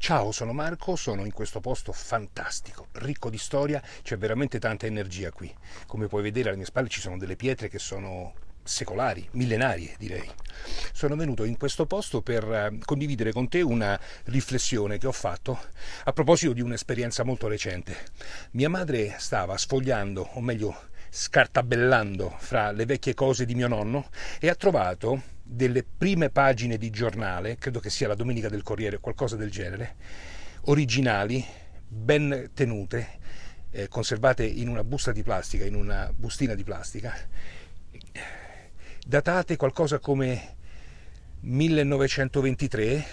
Ciao, sono Marco, sono in questo posto fantastico, ricco di storia, c'è veramente tanta energia qui. Come puoi vedere alle mie spalle ci sono delle pietre che sono secolari, millenarie direi. Sono venuto in questo posto per eh, condividere con te una riflessione che ho fatto a proposito di un'esperienza molto recente. Mia madre stava sfogliando, o meglio scartabellando fra le vecchie cose di mio nonno e ha trovato delle prime pagine di giornale, credo che sia la Domenica del Corriere o qualcosa del genere, originali, ben tenute, eh, conservate in una busta di plastica, in una bustina di plastica, datate qualcosa come 1923,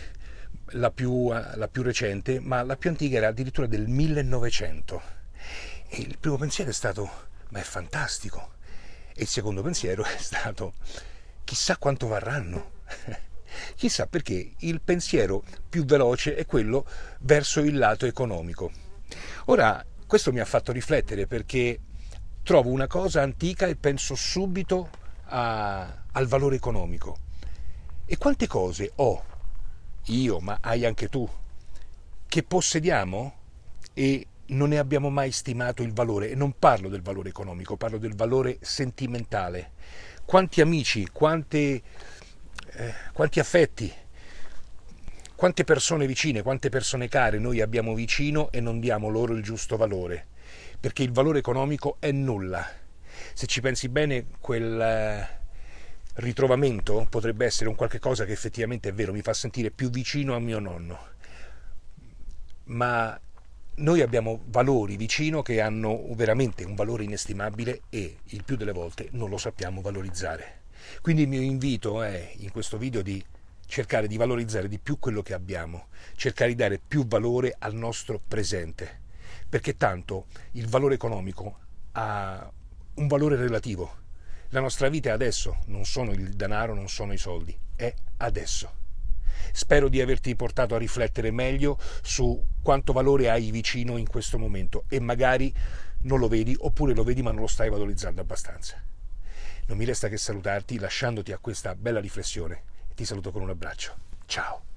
la più, la più recente, ma la più antica era addirittura del 1900. E il primo pensiero è stato, ma è fantastico. E il secondo pensiero è stato, chissà quanto varranno. chissà perché il pensiero più veloce è quello verso il lato economico. Ora, questo mi ha fatto riflettere perché trovo una cosa antica e penso subito a, al valore economico. E quante cose ho, io, ma hai anche tu, che possediamo e non ne abbiamo mai stimato il valore. E non parlo del valore economico, parlo del valore sentimentale quanti amici, quante, eh, quanti affetti, quante persone vicine, quante persone care noi abbiamo vicino e non diamo loro il giusto valore, perché il valore economico è nulla. Se ci pensi bene, quel eh, ritrovamento potrebbe essere un qualche cosa che effettivamente è vero, mi fa sentire più vicino a mio nonno. Ma noi abbiamo valori vicino che hanno veramente un valore inestimabile e il più delle volte non lo sappiamo valorizzare. Quindi il mio invito è in questo video di cercare di valorizzare di più quello che abbiamo, cercare di dare più valore al nostro presente, perché tanto il valore economico ha un valore relativo. La nostra vita è adesso, non sono il denaro, non sono i soldi, è adesso. Spero di averti portato a riflettere meglio su quanto valore hai vicino in questo momento e magari non lo vedi oppure lo vedi ma non lo stai valorizzando abbastanza. Non mi resta che salutarti lasciandoti a questa bella riflessione. Ti saluto con un abbraccio. Ciao.